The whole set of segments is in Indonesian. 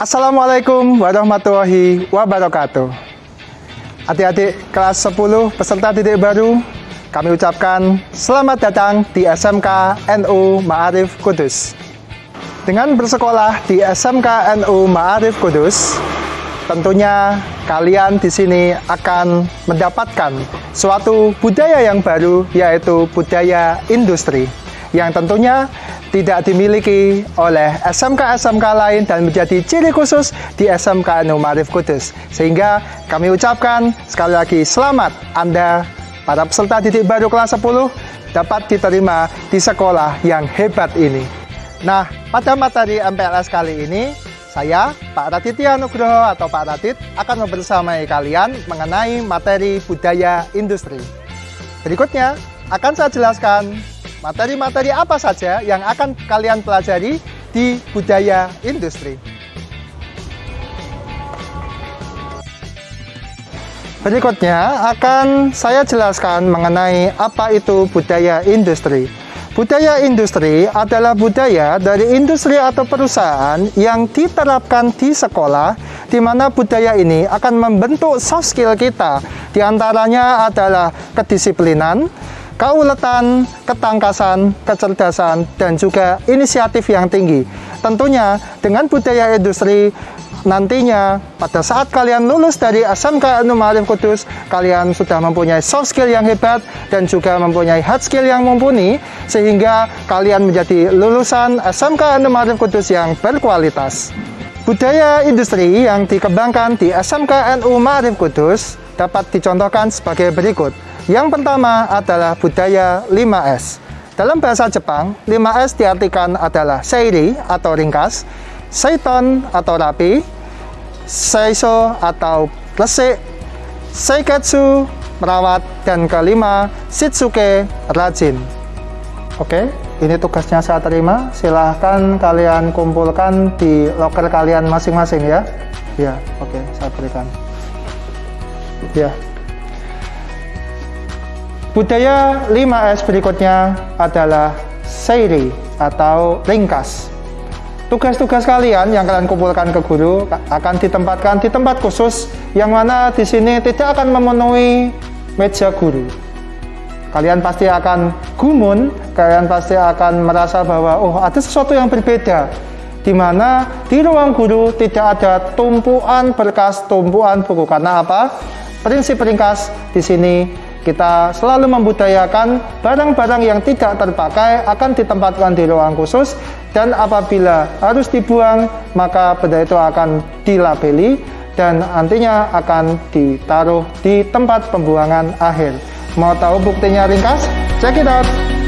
Assalamualaikum warahmatullahi wabarakatuh. Adik-adik kelas 10 peserta didik baru, kami ucapkan selamat datang di SMK NU Ma'arif Kudus. Dengan bersekolah di SMK NU Ma'arif Kudus, tentunya kalian di sini akan mendapatkan suatu budaya yang baru yaitu budaya industri yang tentunya tidak dimiliki oleh SMK-SMK lain dan menjadi ciri khusus di SMK Anu Marif Kudus. Sehingga kami ucapkan sekali lagi selamat Anda para peserta didik baru kelas 10 dapat diterima di sekolah yang hebat ini. Nah, pada materi MPLS kali ini, saya, Pak Raditya Nugroho atau Pak Radit, akan membersamai kalian mengenai materi budaya industri. Berikutnya, akan saya jelaskan materi-materi apa saja yang akan kalian pelajari di budaya industri. Berikutnya akan saya jelaskan mengenai apa itu budaya industri. Budaya industri adalah budaya dari industri atau perusahaan yang diterapkan di sekolah di mana budaya ini akan membentuk soft skill kita. Di antaranya adalah kedisiplinan, kauletan, ketangkasan, kecerdasan, dan juga inisiatif yang tinggi. Tentunya dengan budaya industri nantinya pada saat kalian lulus dari SMK Anu Ma'arif Kudus kalian sudah mempunyai soft skill yang hebat dan juga mempunyai hard skill yang mumpuni sehingga kalian menjadi lulusan SMK Anu Ma'arif Kudus yang berkualitas budaya industri yang dikembangkan di SMK NU Ma'arif Kudus dapat dicontohkan sebagai berikut yang pertama adalah budaya 5S. Dalam bahasa Jepang, 5S diartikan adalah seiri atau ringkas, seiton atau rapi, seiso atau resik, seiketsu merawat, dan kelima shitsuke rajin. Oke, ini tugasnya saya terima. Silahkan kalian kumpulkan di loker kalian masing-masing ya. Ya, oke, saya berikan. Ya. Budaya 5S berikutnya adalah Seiri atau ringkas. Tugas-tugas kalian yang kalian kumpulkan ke guru akan ditempatkan di tempat khusus yang mana di sini tidak akan memenuhi meja guru. Kalian pasti akan gumun, kalian pasti akan merasa bahwa oh ada sesuatu yang berbeda di mana di ruang guru tidak ada tumpuan berkas, tumpuan buku. Karena apa? Prinsip ringkas di sini kita selalu membudayakan barang-barang yang tidak terpakai akan ditempatkan di ruang khusus dan apabila harus dibuang maka benda itu akan dilabeli dan nantinya akan ditaruh di tempat pembuangan akhir. Mau tahu buktinya ringkas? Check it out!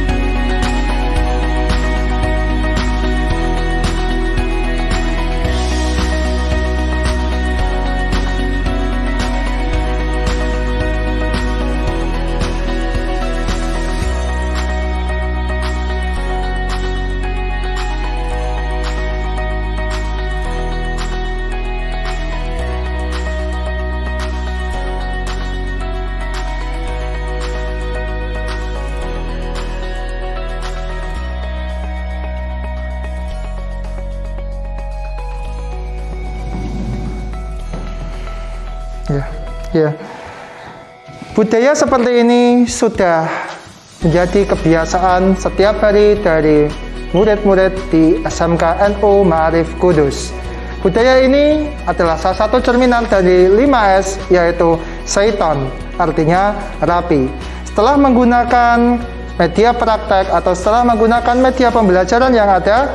Ya, ya. Budaya seperti ini sudah menjadi kebiasaan setiap hari dari murid-murid di SMK NU Ma'arif Kudus. Budaya ini adalah salah satu cerminan dari 5S yaitu Seiton, artinya rapi. Setelah menggunakan media praktek atau setelah menggunakan media pembelajaran yang ada,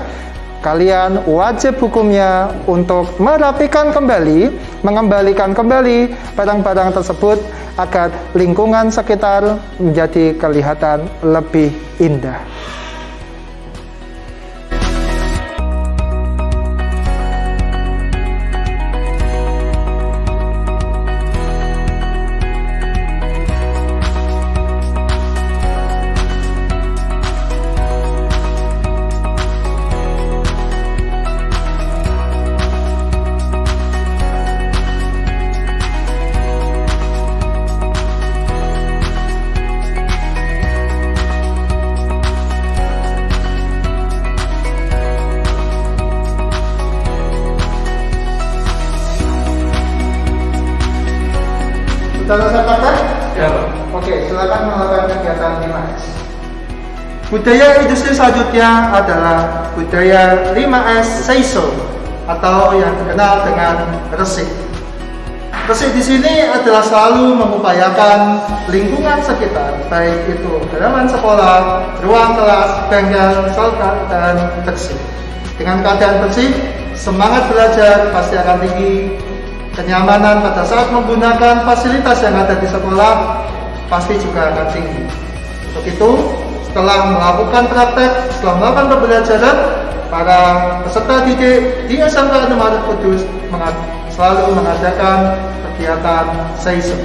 kalian wajib hukumnya untuk merapikan kembali, mengembalikan kembali barang-barang tersebut agar lingkungan sekitar menjadi kelihatan lebih indah. Sudah selesai praktek? Ya, Pak. Oke, silakan melakukan kegiatan 5S. Budaya industri selanjutnya adalah budaya 5S Seiso atau yang dikenal dengan resik. Resik di sini adalah selalu mengupayakan lingkungan sekitar, baik itu halaman sekolah, ruang kelas, bengkel, salka, dan bersih. Dengan keadaan bersih, semangat belajar pasti akan tinggi, kenyamanan pada saat menggunakan fasilitas yang ada di sekolah pasti juga akan tinggi. Untuk itu, setelah melakukan praktek, setelah melakukan pembelajaran, para peserta didik di SMK Maret Kudus selalu mengadakan kegiatan SEISO.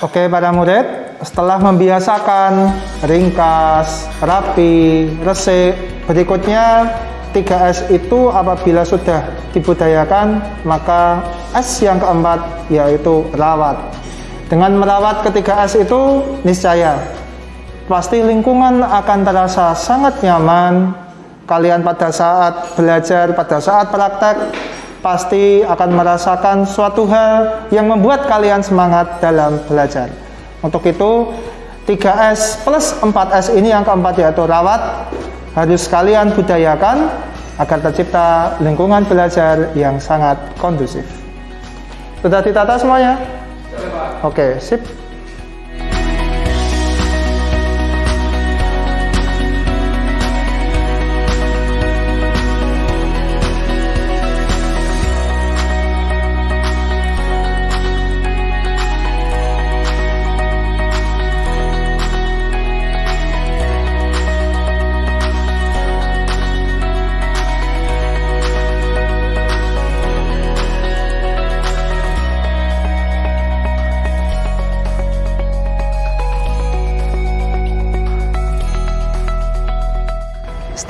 Oke para murid, setelah membiasakan ringkas, rapi, resik, berikutnya 3S itu apabila sudah dibudayakan, maka S yang keempat yaitu rawat. Dengan merawat ketiga S itu niscaya pasti lingkungan akan terasa sangat nyaman. Kalian pada saat belajar, pada saat praktek pasti akan merasakan suatu hal yang membuat kalian semangat dalam belajar. Untuk itu, 3S plus 4S ini yang keempat yaitu rawat harus kalian budayakan agar tercipta lingkungan belajar yang sangat kondusif. Sudah ditata semuanya? Oke, sip.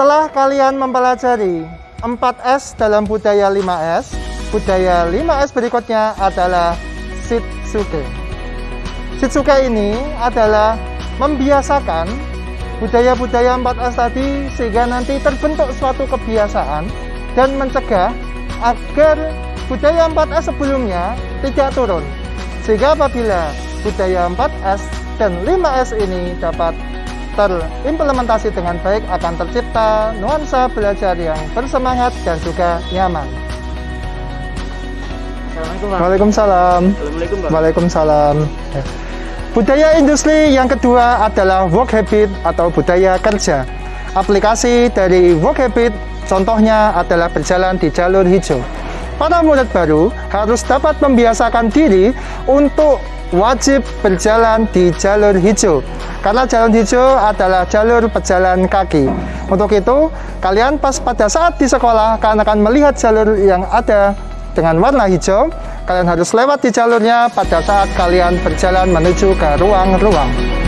Setelah kalian mempelajari 4S dalam budaya 5S, budaya 5S berikutnya adalah Shitsuke. Shitsuke ini adalah membiasakan budaya-budaya 4S tadi sehingga nanti terbentuk suatu kebiasaan dan mencegah agar budaya 4S sebelumnya tidak turun. Sehingga apabila budaya 4S dan 5S ini dapat terimplementasi dengan baik akan tercipta nuansa belajar yang bersemangat dan juga nyaman. Assalamualaikum. Waalaikumsalam. Assalamualaikum. Waalaikumsalam. Ya. Budaya industri yang kedua adalah work habit atau budaya kerja. Aplikasi dari work habit contohnya adalah berjalan di jalur hijau. Para murid baru harus dapat membiasakan diri untuk wajib berjalan di jalur hijau. Karena jalur hijau adalah jalur pejalan kaki. Untuk itu kalian pas pada saat di sekolah kalian akan melihat jalur yang ada dengan warna hijau. Kalian harus lewat di jalurnya pada saat kalian berjalan menuju ke ruang-ruang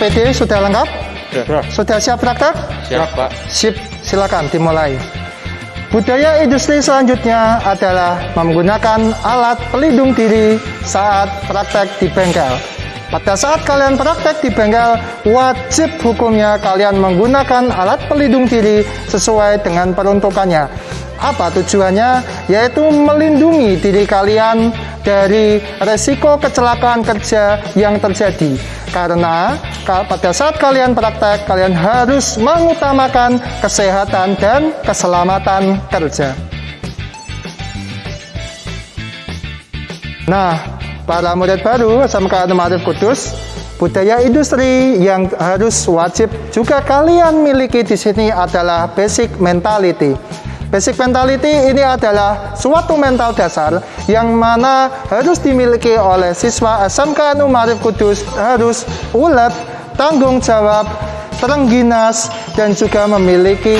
APD sudah lengkap? Sudah. Sudah siap praktek? Siap, Pak. Sip, silakan dimulai. Budaya industri selanjutnya adalah menggunakan alat pelindung diri saat praktek di bengkel. Pada saat kalian praktek di bengkel, wajib hukumnya kalian menggunakan alat pelindung diri sesuai dengan peruntukannya. Apa tujuannya? Yaitu melindungi diri kalian dari resiko kecelakaan kerja yang terjadi. Karena pada saat kalian praktek, kalian harus mengutamakan kesehatan dan keselamatan kerja. Nah, para murid baru SMK Arif Kudus, budaya industri yang harus wajib juga kalian miliki di sini adalah basic mentality. Basic mentality ini adalah suatu mental dasar yang mana harus dimiliki oleh siswa SMK Anu Marif Kudus harus ulet, tanggung jawab, terengginas, dan juga memiliki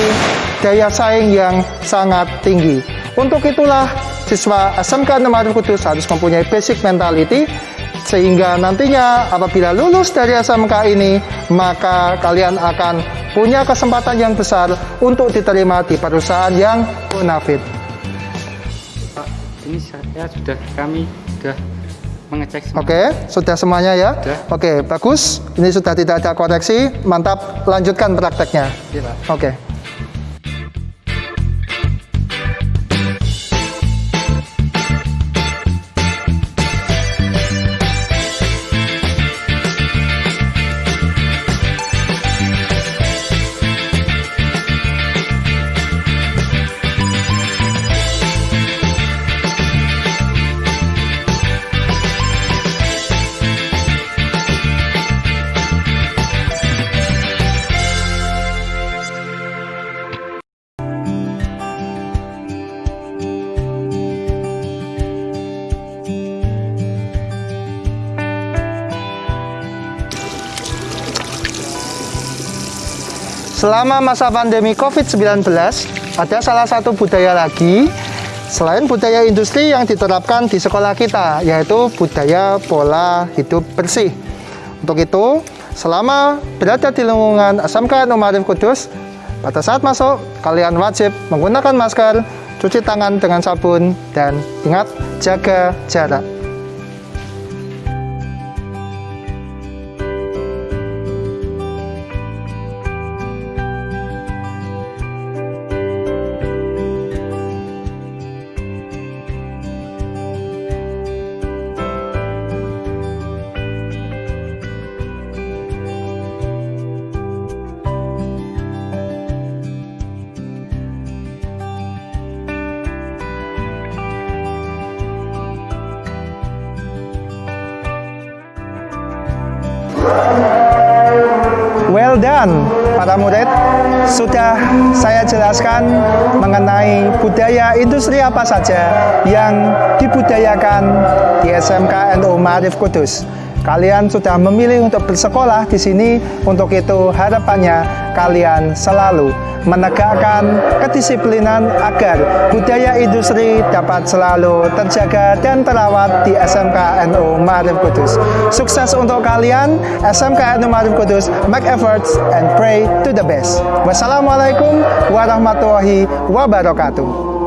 daya saing yang sangat tinggi. Untuk itulah siswa SMK Anu Marif Kudus harus mempunyai basic mentality sehingga nantinya apabila lulus dari SMK ini maka kalian akan punya kesempatan yang besar untuk diterima di perusahaan yang bonafit. Pak, ini saya sudah kami sudah mengecek semua. Oke, sudah semuanya ya? Sudah. Oke, bagus. Ini sudah tidak ada koreksi. Mantap, lanjutkan prakteknya. Iya, Pak. Oke. Selama masa pandemi COVID-19, ada salah satu budaya lagi selain budaya industri yang diterapkan di sekolah kita, yaitu budaya pola hidup bersih. Untuk itu, selama berada di lingkungan SMK Numarif Kudus, pada saat masuk, kalian wajib menggunakan masker, cuci tangan dengan sabun, dan ingat, jaga jarak. Well done, para murid. Sudah saya jelaskan mengenai budaya industri apa saja yang dibudayakan di SMK NU Marif Kudus. Kalian sudah memilih untuk bersekolah di sini, untuk itu harapannya kalian selalu menegakkan kedisiplinan agar budaya industri dapat selalu terjaga dan terawat di SMK NU Marif Kudus. Sukses untuk kalian, SMK NU Marif Kudus, make efforts and pray to the best. Wassalamualaikum warahmatullahi wabarakatuh.